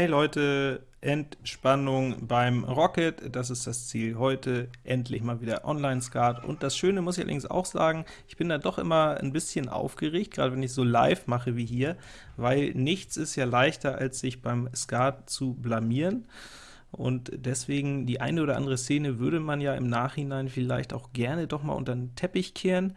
Hey Leute, Entspannung beim Rocket, das ist das Ziel heute, endlich mal wieder Online-Skat. Und das Schöne muss ich allerdings auch sagen, ich bin da doch immer ein bisschen aufgeregt, gerade wenn ich so live mache wie hier, weil nichts ist ja leichter, als sich beim Skat zu blamieren. Und deswegen die eine oder andere Szene würde man ja im Nachhinein vielleicht auch gerne doch mal unter den Teppich kehren.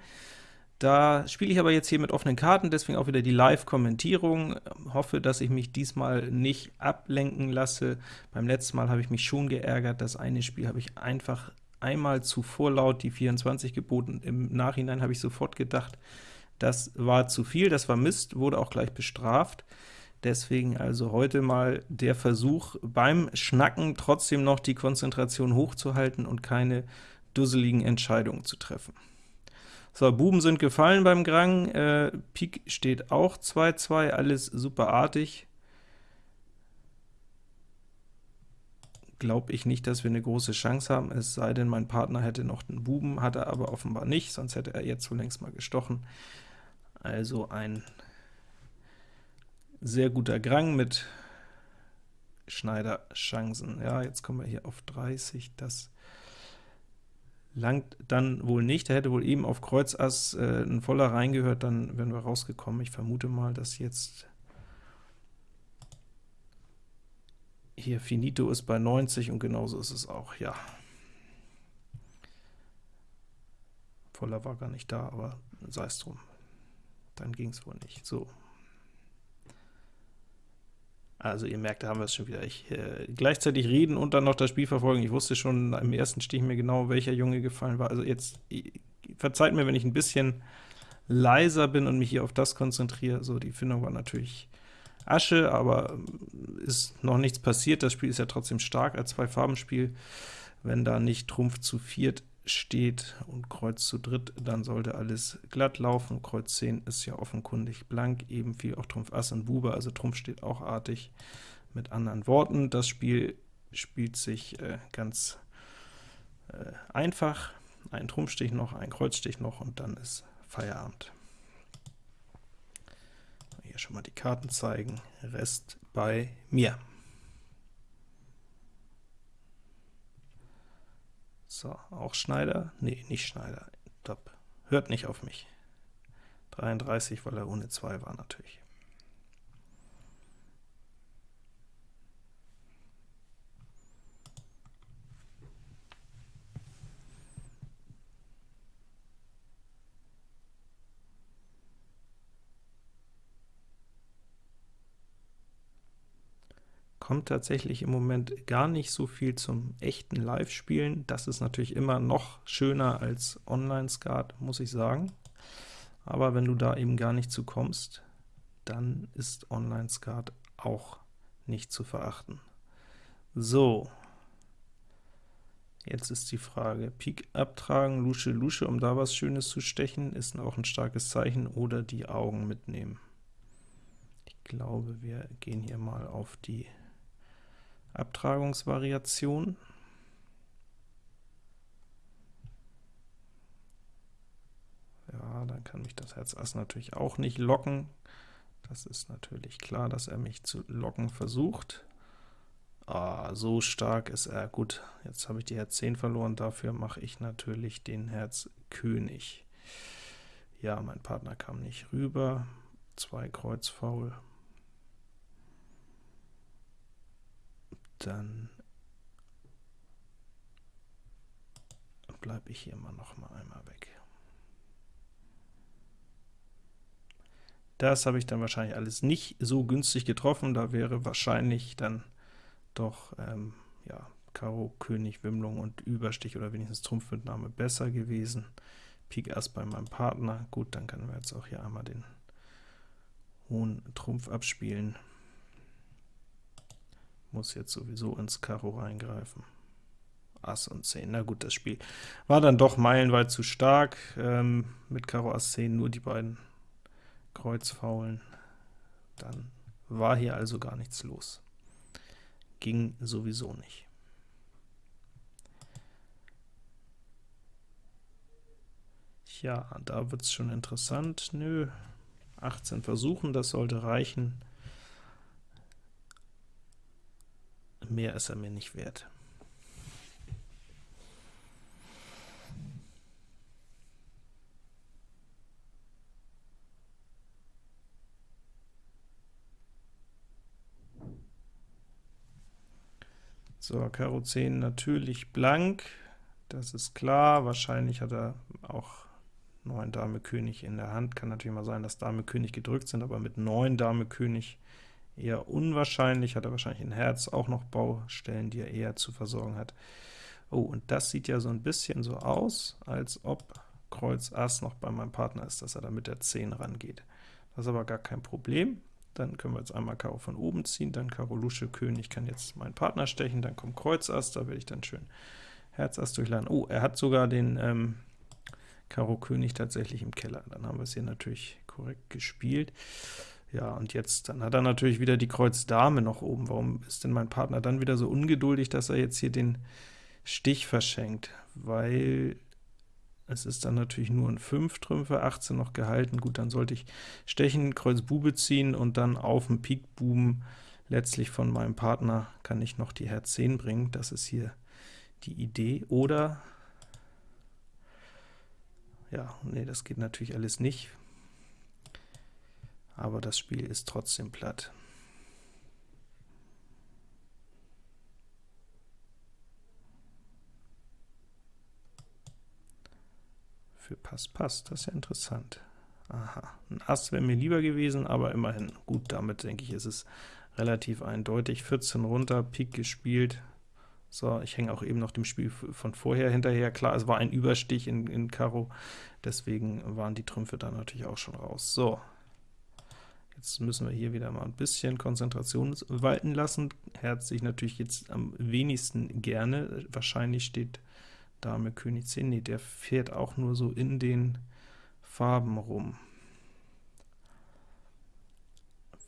Da spiele ich aber jetzt hier mit offenen Karten, deswegen auch wieder die Live-Kommentierung. Hoffe, dass ich mich diesmal nicht ablenken lasse. Beim letzten Mal habe ich mich schon geärgert. Das eine Spiel habe ich einfach einmal zu vorlaut die 24 geboten. Im Nachhinein habe ich sofort gedacht, das war zu viel, das war Mist, wurde auch gleich bestraft. Deswegen also heute mal der Versuch, beim Schnacken trotzdem noch die Konzentration hochzuhalten und keine dusseligen Entscheidungen zu treffen. So, Buben sind gefallen beim Grang, äh, Pik steht auch 2-2, alles superartig. Glaube ich nicht, dass wir eine große Chance haben, es sei denn, mein Partner hätte noch einen Buben, hat er aber offenbar nicht, sonst hätte er jetzt längst mal gestochen. Also ein sehr guter Grang mit Schneider-Chancen. Ja, jetzt kommen wir hier auf 30, das langt dann wohl nicht. Da hätte wohl eben auf Kreuz Ass äh, ein voller reingehört, dann wären wir rausgekommen. Ich vermute mal, dass jetzt hier Finito ist bei 90 und genauso ist es auch, ja. Voller war gar nicht da, aber sei es drum. Dann ging es wohl nicht. So, also ihr merkt, da haben wir es schon wieder. Ich, äh, gleichzeitig reden und dann noch das Spiel verfolgen. Ich wusste schon im ersten Stich mir genau, welcher Junge gefallen war. Also jetzt, verzeiht mir, wenn ich ein bisschen leiser bin und mich hier auf das konzentriere. So, die Findung war natürlich Asche, aber ähm, ist noch nichts passiert. Das Spiel ist ja trotzdem stark als Zwei-Farben-Spiel. Wenn da nicht Trumpf zu viert steht und Kreuz zu dritt, dann sollte alles glatt laufen. Kreuz 10 ist ja offenkundig blank, eben viel auch Trumpf Ass und Bube, also Trumpf steht auch artig. Mit anderen Worten, das Spiel spielt sich äh, ganz äh, einfach. Ein Trumpfstich noch, ein Kreuzstich noch und dann ist Feierabend. Hier schon mal die Karten zeigen, Rest bei mir. So, auch Schneider? Nee, nicht Schneider. Top. Hört nicht auf mich. 33, weil er ohne 2 war natürlich. Kommt tatsächlich im Moment gar nicht so viel zum echten Live-Spielen. Das ist natürlich immer noch schöner als Online-Skat, muss ich sagen. Aber wenn du da eben gar nicht zu kommst, dann ist Online-Skat auch nicht zu verachten. So, jetzt ist die Frage, Pik abtragen, Lusche, Lusche, um da was Schönes zu stechen, ist auch ein starkes Zeichen, oder die Augen mitnehmen. Ich glaube, wir gehen hier mal auf die Abtragungsvariation. Ja, dann kann mich das Herz Ass natürlich auch nicht locken. Das ist natürlich klar, dass er mich zu locken versucht. Ah, so stark ist er. Gut, jetzt habe ich die Herz 10 verloren, dafür mache ich natürlich den Herz König. Ja, mein Partner kam nicht rüber. Zwei Kreuz faul. Dann bleibe ich hier mal noch mal einmal weg. Das habe ich dann wahrscheinlich alles nicht so günstig getroffen, da wäre wahrscheinlich dann doch ähm, ja, Karo, König, Wimmlung und Überstich oder wenigstens Trumpfmitnahme besser gewesen. Pik Ass bei meinem Partner, gut, dann können wir jetzt auch hier einmal den hohen Trumpf abspielen muss jetzt sowieso ins Karo reingreifen. Ass und 10. Na gut, das Spiel war dann doch meilenweit zu stark. Ähm, mit Karo Ass 10 nur die beiden Kreuzfaulen. Dann war hier also gar nichts los. Ging sowieso nicht. Ja, da wird es schon interessant. Nö, 18 Versuchen, das sollte reichen. Mehr ist er mir nicht wert. So, Karo 10 natürlich blank, das ist klar. Wahrscheinlich hat er auch 9 Dame König in der Hand. Kann natürlich mal sein, dass Dame König gedrückt sind, aber mit 9 Dame König eher unwahrscheinlich. Hat er wahrscheinlich in Herz auch noch Baustellen, die er eher zu versorgen hat. Oh, und das sieht ja so ein bisschen so aus, als ob Kreuz Ass noch bei meinem Partner ist, dass er da mit der 10 rangeht. Das ist aber gar kein Problem. Dann können wir jetzt einmal Karo von oben ziehen, dann Karo Lusche König kann jetzt meinen Partner stechen, dann kommt Kreuz Ass, da werde ich dann schön Herz Ass durchladen. Oh, er hat sogar den ähm, Karo König tatsächlich im Keller. Dann haben wir es hier natürlich korrekt gespielt. Ja, und jetzt, dann hat er natürlich wieder die Kreuz Dame noch oben. Warum ist denn mein Partner dann wieder so ungeduldig, dass er jetzt hier den Stich verschenkt? Weil es ist dann natürlich nur ein 5 Trümpfe, 18 noch gehalten. Gut, dann sollte ich stechen, Kreuz Bube ziehen und dann auf dem Pik Buben letztlich von meinem Partner kann ich noch die Herz 10 bringen. Das ist hier die Idee. Oder, ja, nee, das geht natürlich alles nicht, aber das Spiel ist trotzdem platt. Für Pass Pass, das ist ja interessant. Aha, ein Ass wäre mir lieber gewesen, aber immerhin. Gut, damit denke ich, ist es relativ eindeutig. 14 runter, Pik gespielt. So, ich hänge auch eben noch dem Spiel von vorher hinterher. Klar, es war ein Überstich in, in Karo, deswegen waren die Trümpfe dann natürlich auch schon raus. So, jetzt müssen wir hier wieder mal ein bisschen Konzentration walten lassen. Herz sich natürlich jetzt am wenigsten gerne. Wahrscheinlich steht Dame König 10, nee, der fährt auch nur so in den Farben rum.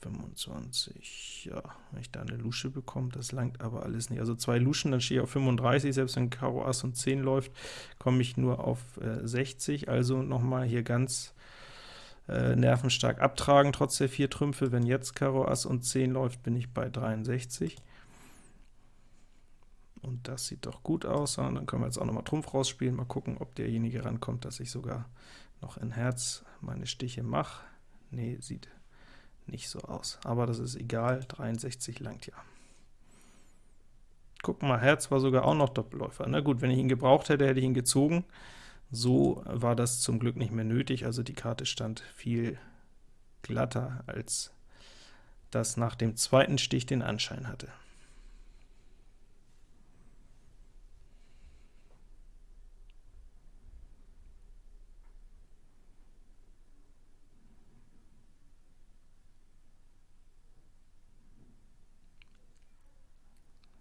25, ja, wenn ich da eine Lusche bekomme, das langt aber alles nicht. Also zwei Luschen, dann stehe ich auf 35, selbst wenn Karo Ass und 10 läuft, komme ich nur auf äh, 60, also nochmal hier ganz äh, nervenstark abtragen, trotz der vier Trümpfe. Wenn jetzt Karo Ass und 10 läuft, bin ich bei 63. Und das sieht doch gut aus. Und dann können wir jetzt auch nochmal Trumpf rausspielen, mal gucken, ob derjenige rankommt, dass ich sogar noch in Herz meine Stiche mache. Nee, sieht nicht so aus. Aber das ist egal, 63 langt ja. Guck mal, Herz war sogar auch noch Doppelläufer. Na gut, wenn ich ihn gebraucht hätte, hätte ich ihn gezogen. So war das zum Glück nicht mehr nötig, also die Karte stand viel glatter, als das nach dem zweiten Stich den Anschein hatte.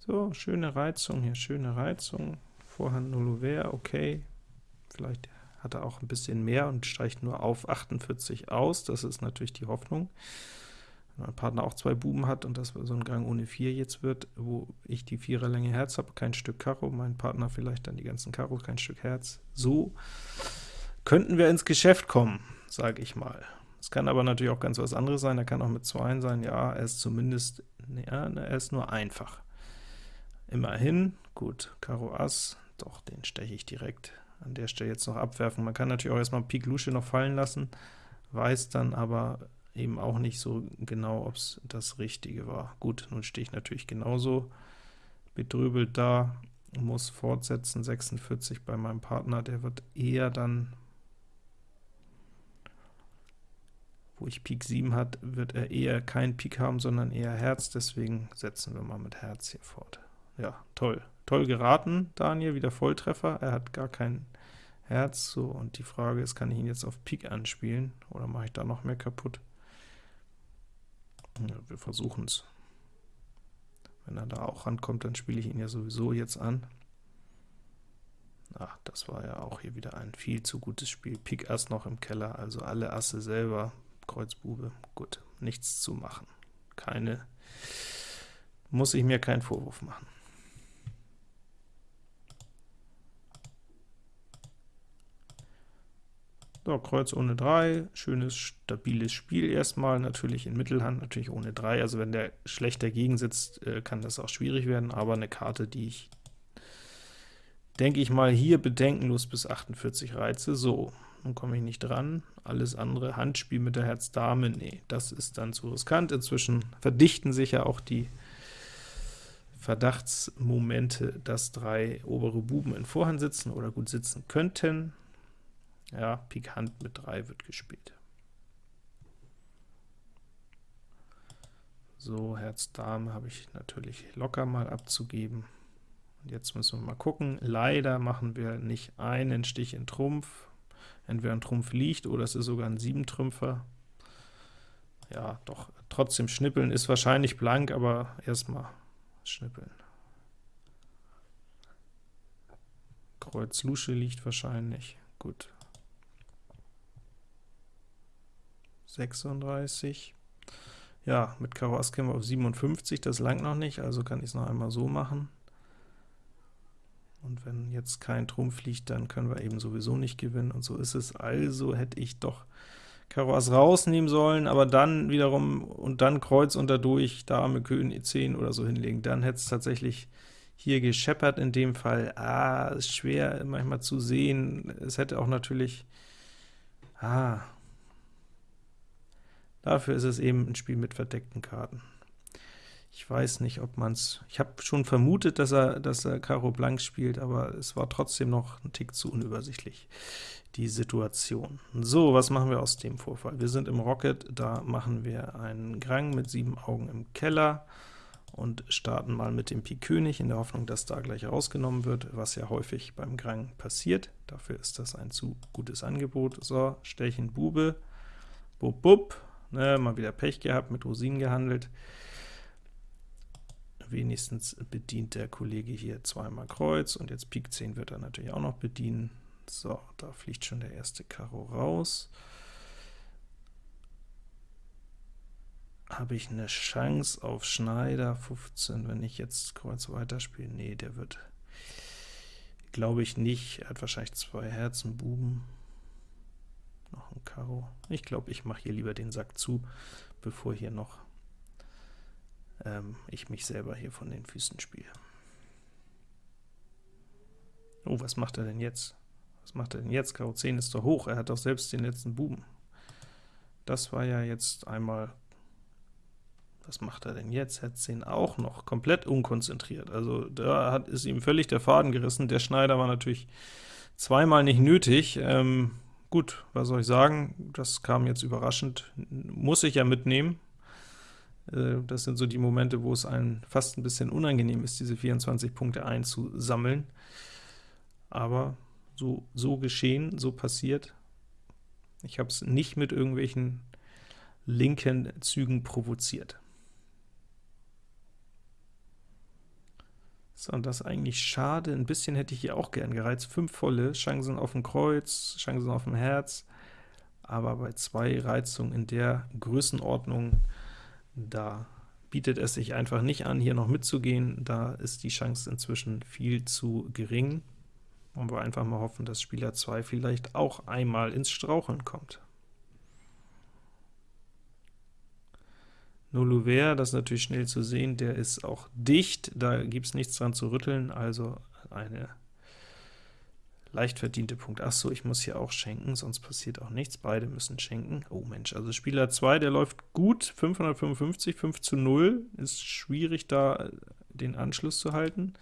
So, schöne Reizung hier, schöne Reizung. Vorhand Null okay. Vielleicht hat er auch ein bisschen mehr und streicht nur auf 48 aus. Das ist natürlich die Hoffnung. Wenn mein Partner auch zwei Buben hat und das so ein Gang ohne 4 jetzt wird, wo ich die Viererlänge Herz habe, kein Stück Karo, mein Partner vielleicht dann die ganzen Karo, kein Stück Herz. So könnten wir ins Geschäft kommen, sage ich mal. Es kann aber natürlich auch ganz was anderes sein, er kann auch mit 2 sein, ja, er ist zumindest, ja, er ist nur einfach. Immerhin, gut, Karo Ass, doch, den steche ich direkt an der Stelle jetzt noch abwerfen. Man kann natürlich auch erstmal Pik Lusche noch fallen lassen, weiß dann aber eben auch nicht so genau, ob es das Richtige war. Gut, nun stehe ich natürlich genauso bedrübelt da, muss fortsetzen, 46 bei meinem Partner, der wird eher dann, wo ich Pik 7 hat, wird er eher kein Pik haben, sondern eher Herz, deswegen setzen wir mal mit Herz hier fort ja, toll. Toll geraten, Daniel, wieder Volltreffer. Er hat gar kein Herz. So, und die Frage ist, kann ich ihn jetzt auf Pik anspielen, oder mache ich da noch mehr kaputt? Ja, wir versuchen es. Wenn er da auch rankommt, dann spiele ich ihn ja sowieso jetzt an. Ach, das war ja auch hier wieder ein viel zu gutes Spiel. Pik Ass noch im Keller, also alle Asse selber, Kreuz Bube, gut, nichts zu machen. Keine, muss ich mir keinen Vorwurf machen. So, Kreuz ohne 3, schönes, stabiles Spiel erstmal, natürlich in Mittelhand, natürlich ohne 3, also wenn der schlecht dagegen sitzt, äh, kann das auch schwierig werden, aber eine Karte, die ich, denke ich mal, hier bedenkenlos bis 48 reize. So, nun komme ich nicht dran, alles andere, Handspiel mit der Herz-Dame, nee, das ist dann zu riskant. Inzwischen verdichten sich ja auch die Verdachtsmomente, dass drei obere Buben in Vorhand sitzen oder gut sitzen könnten. Ja, Pik Hand mit 3 wird gespielt. So, Herz Dame habe ich natürlich locker mal abzugeben. Und jetzt müssen wir mal gucken. Leider machen wir nicht einen Stich in Trumpf. Entweder ein Trumpf liegt oder es ist sogar ein Siebentrümpfer. Ja, doch, trotzdem schnippeln ist wahrscheinlich blank, aber erstmal schnippeln. Kreuz Lusche liegt wahrscheinlich. Gut, 36. Ja, mit Karo Ass kämen wir auf 57, das langt noch nicht, also kann ich es noch einmal so machen. Und wenn jetzt kein Trumpf liegt, dann können wir eben sowieso nicht gewinnen, und so ist es. Also hätte ich doch Karo Ass rausnehmen sollen, aber dann wiederum, und dann Kreuz und dadurch Dame, König, E10 oder so hinlegen. Dann hätte es tatsächlich hier gescheppert in dem Fall. Ah, ist schwer manchmal zu sehen. Es hätte auch natürlich, ah, Dafür ist es eben ein Spiel mit verdeckten Karten. Ich weiß nicht, ob man es... Ich habe schon vermutet, dass er, dass er Karo Blank spielt, aber es war trotzdem noch ein Tick zu unübersichtlich, die Situation. So, was machen wir aus dem Vorfall? Wir sind im Rocket, da machen wir einen Grang mit sieben Augen im Keller und starten mal mit dem Pik König, in der Hoffnung, dass da gleich rausgenommen wird, was ja häufig beim Grang passiert. Dafür ist das ein zu gutes Angebot. So, Stechchen Bube, bub, bub, Ne, mal wieder Pech gehabt, mit Rosinen gehandelt. Wenigstens bedient der Kollege hier zweimal Kreuz, und jetzt Pik 10 wird er natürlich auch noch bedienen. So, da fliegt schon der erste Karo raus. Habe ich eine Chance auf Schneider 15, wenn ich jetzt Kreuz weiterspiele? Nee, der wird, glaube ich nicht. Er hat wahrscheinlich zwei Herzen, Buben noch ein Karo. Ich glaube, ich mache hier lieber den Sack zu, bevor hier noch ähm, ich mich selber hier von den Füßen spiele. Oh, was macht er denn jetzt? Was macht er denn jetzt? Karo 10 ist doch hoch, er hat doch selbst den letzten Buben. Das war ja jetzt einmal was macht er denn jetzt? Herz 10 auch noch, komplett unkonzentriert. Also da hat, ist ihm völlig der Faden gerissen. Der Schneider war natürlich zweimal nicht nötig. Ähm, Gut, was soll ich sagen, das kam jetzt überraschend, muss ich ja mitnehmen. Äh, das sind so die Momente, wo es einem fast ein bisschen unangenehm ist, diese 24 Punkte einzusammeln. Aber so, so geschehen, so passiert. Ich habe es nicht mit irgendwelchen linken Zügen provoziert. So, und das ist eigentlich schade. Ein bisschen hätte ich hier auch gern gereizt. Fünf volle, Chancen auf dem Kreuz, Chancen auf dem Herz, aber bei zwei Reizungen in der Größenordnung, da bietet es sich einfach nicht an, hier noch mitzugehen. Da ist die Chance inzwischen viel zu gering. Wollen wir einfach mal hoffen, dass Spieler 2 vielleicht auch einmal ins Straucheln kommt. Nulluver, das ist natürlich schnell zu sehen, der ist auch dicht, da gibt es nichts dran zu rütteln, also eine leicht verdiente Punkt. Ach so, ich muss hier auch schenken, sonst passiert auch nichts. Beide müssen schenken. Oh Mensch, also Spieler 2, der läuft gut, 555, 5 zu 0, ist schwierig da den Anschluss zu halten.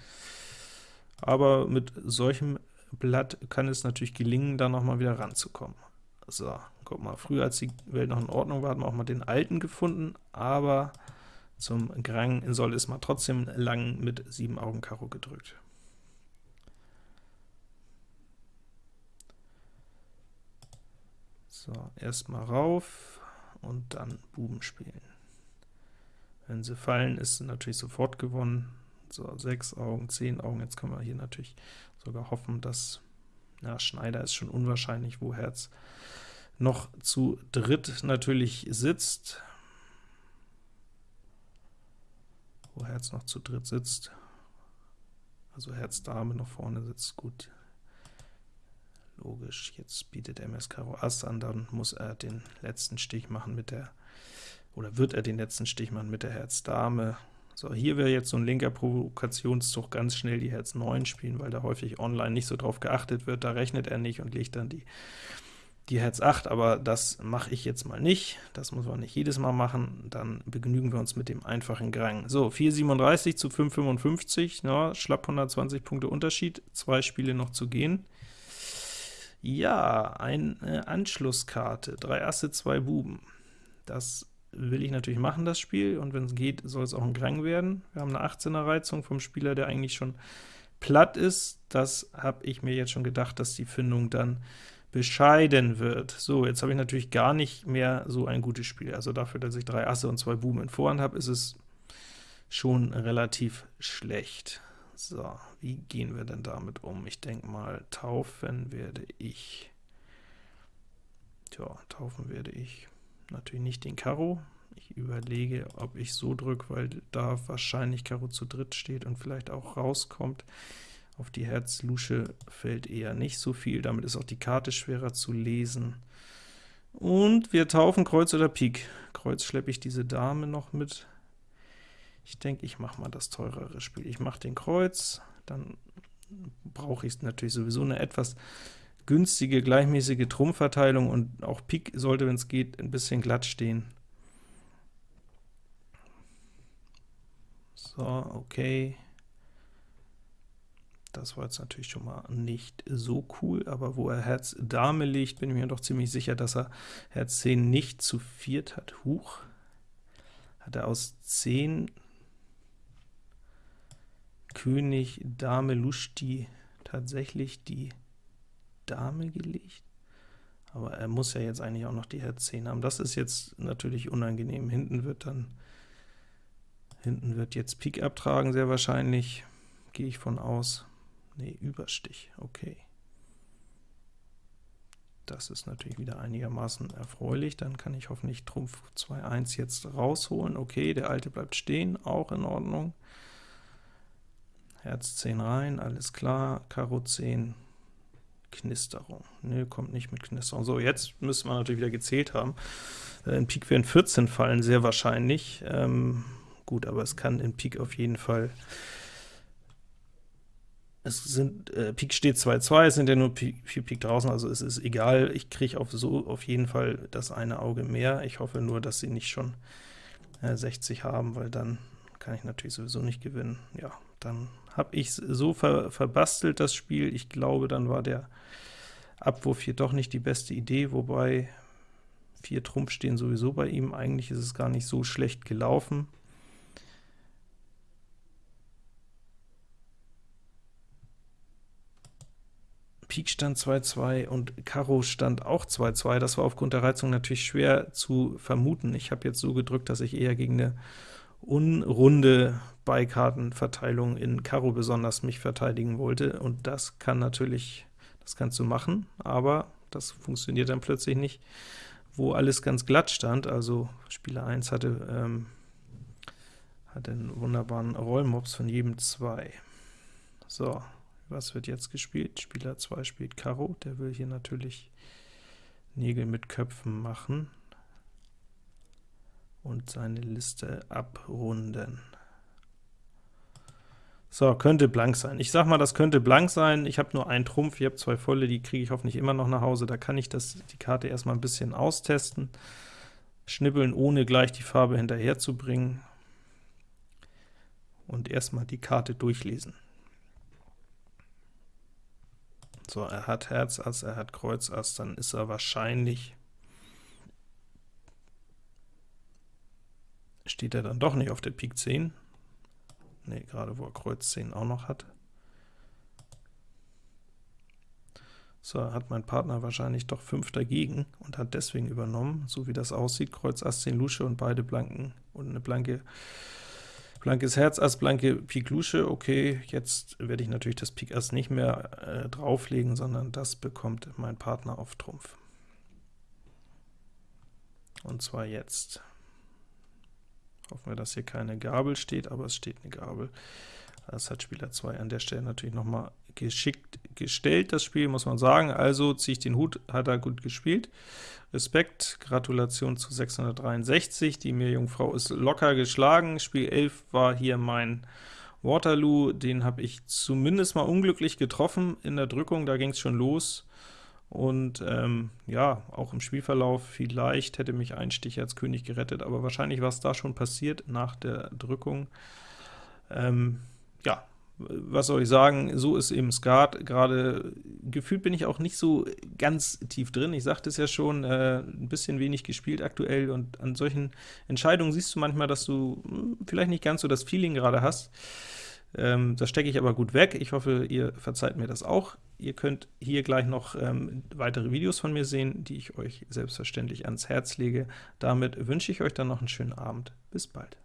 Aber mit solchem Blatt kann es natürlich gelingen, da nochmal wieder ranzukommen. So, guck mal, früher als die Welt noch in Ordnung war, hat man auch mal den alten gefunden, aber zum Grang soll es mal trotzdem lang mit 7 Augen Karo gedrückt. So, erstmal rauf und dann Buben spielen. Wenn sie fallen, ist natürlich sofort gewonnen. So, 6 Augen, 10 Augen, jetzt können wir hier natürlich sogar hoffen, dass, na, Schneider ist schon unwahrscheinlich, wo Herz noch zu dritt natürlich sitzt, wo Herz noch zu dritt sitzt, also Herz Dame noch vorne sitzt, gut. logisch. Jetzt bietet MS Karo Ass an, dann muss er den letzten Stich machen mit der, oder wird er den letzten Stich machen mit der Herz Dame. So, hier wäre jetzt so ein linker Provokationszug ganz schnell die Herz 9 spielen, weil da häufig online nicht so drauf geachtet wird, da rechnet er nicht und legt dann die die Herz 8, aber das mache ich jetzt mal nicht, das muss man nicht jedes Mal machen, dann begnügen wir uns mit dem einfachen Grang. So, 4,37 zu 5,55, ja, schlapp 120 Punkte Unterschied, zwei Spiele noch zu gehen. Ja, eine Anschlusskarte, drei Asse, zwei Buben. Das will ich natürlich machen, das Spiel, und wenn es geht, soll es auch ein Grang werden. Wir haben eine 18er Reizung vom Spieler, der eigentlich schon platt ist. Das habe ich mir jetzt schon gedacht, dass die Findung dann bescheiden wird. So, jetzt habe ich natürlich gar nicht mehr so ein gutes Spiel. Also dafür, dass ich drei Asse und zwei Buben in Vorhand habe, ist es schon relativ schlecht. So, wie gehen wir denn damit um? Ich denke mal, taufen werde ich. Tja, taufen werde ich natürlich nicht den Karo. Ich überlege, ob ich so drücke, weil da wahrscheinlich Karo zu dritt steht und vielleicht auch rauskommt. Auf die Herz-Lusche fällt eher nicht so viel, damit ist auch die Karte schwerer zu lesen. Und wir taufen Kreuz oder Pik. Kreuz schleppe ich diese Dame noch mit. Ich denke, ich mache mal das teurere Spiel. Ich mache den Kreuz, dann brauche ich natürlich sowieso eine etwas günstige, gleichmäßige Trumpfverteilung, und auch Pik sollte, wenn es geht, ein bisschen glatt stehen. So, okay. Das war jetzt natürlich schon mal nicht so cool, aber wo er Herz Dame legt, bin ich mir doch ziemlich sicher, dass er Herz 10 nicht zu viert hat. Huch, hat er aus 10 König Dame Luschti tatsächlich die Dame gelegt? Aber er muss ja jetzt eigentlich auch noch die Herz 10 haben. Das ist jetzt natürlich unangenehm. Hinten wird dann hinten wird jetzt Pik abtragen, sehr wahrscheinlich, gehe ich von aus. Nee, Überstich, okay. Das ist natürlich wieder einigermaßen erfreulich, dann kann ich hoffentlich Trumpf 2-1 jetzt rausholen. Okay, der alte bleibt stehen, auch in Ordnung. Herz 10 rein, alles klar, Karo 10, Knisterung. Ne, kommt nicht mit Knisterung. So, jetzt müssen wir natürlich wieder gezählt haben. Äh, in Pik werden 14 fallen, sehr wahrscheinlich. Ähm, gut, aber es kann in Pik auf jeden Fall es sind, äh, Pik steht 2-2, es sind ja nur 4 Pik draußen, also es ist egal, ich kriege auf so auf jeden Fall das eine Auge mehr. Ich hoffe nur, dass sie nicht schon äh, 60 haben, weil dann kann ich natürlich sowieso nicht gewinnen. Ja, dann habe ich so ver verbastelt das Spiel, ich glaube, dann war der Abwurf hier doch nicht die beste Idee, wobei 4 Trumpf stehen sowieso bei ihm, eigentlich ist es gar nicht so schlecht gelaufen. Pik stand 2-2 und Karo stand auch 2-2. Das war aufgrund der Reizung natürlich schwer zu vermuten. Ich habe jetzt so gedrückt, dass ich eher gegen eine unrunde Beikartenverteilung in Karo besonders mich verteidigen wollte, und das kann natürlich, das kannst du machen, aber das funktioniert dann plötzlich nicht, wo alles ganz glatt stand, also Spieler 1 hatte, ähm, hatte einen wunderbaren Rollmops von jedem 2. So, was wird jetzt gespielt? Spieler 2 spielt Karo, der will hier natürlich Nägel mit Köpfen machen und seine Liste abrunden. So, könnte blank sein. Ich sag mal, das könnte blank sein. Ich habe nur einen Trumpf, ich habe zwei volle, die kriege ich hoffentlich immer noch nach Hause. Da kann ich das, die Karte erstmal ein bisschen austesten, schnibbeln, ohne gleich die Farbe hinterher zu bringen und erstmal die Karte durchlesen. So, er hat Herz Ass, er hat Kreuz Ass, dann ist er wahrscheinlich, steht er dann doch nicht auf der Pik 10, ne, gerade wo er Kreuz 10 auch noch hat. So, hat mein Partner wahrscheinlich doch 5 dagegen und hat deswegen übernommen, so wie das aussieht, Kreuz Ass 10 Lusche und beide blanken und eine blanke Blankes Herz, Ass, blanke Pik Lusche, okay, jetzt werde ich natürlich das Pik Ass nicht mehr äh, drauflegen, sondern das bekommt mein Partner auf Trumpf. Und zwar jetzt. Hoffen wir, dass hier keine Gabel steht, aber es steht eine Gabel. Das hat Spieler 2 an der Stelle natürlich noch mal geschickt gestellt, das Spiel, muss man sagen, also ziehe ich den Hut, hat er gut gespielt. Respekt, Gratulation zu 663, die Meerjungfrau ist locker geschlagen, Spiel 11 war hier mein Waterloo, den habe ich zumindest mal unglücklich getroffen in der Drückung, da ging es schon los, und ähm, ja, auch im Spielverlauf vielleicht hätte mich ein Stich als König gerettet, aber wahrscheinlich war es da schon passiert nach der Drückung. Ähm, ja, was soll ich sagen, so ist eben Skat, gerade gefühlt bin ich auch nicht so ganz tief drin, ich sagte es ja schon, äh, ein bisschen wenig gespielt aktuell, und an solchen Entscheidungen siehst du manchmal, dass du hm, vielleicht nicht ganz so das Feeling gerade hast. Ähm, das stecke ich aber gut weg. Ich hoffe, ihr verzeiht mir das auch. Ihr könnt hier gleich noch ähm, weitere Videos von mir sehen, die ich euch selbstverständlich ans Herz lege. Damit wünsche ich euch dann noch einen schönen Abend. Bis bald.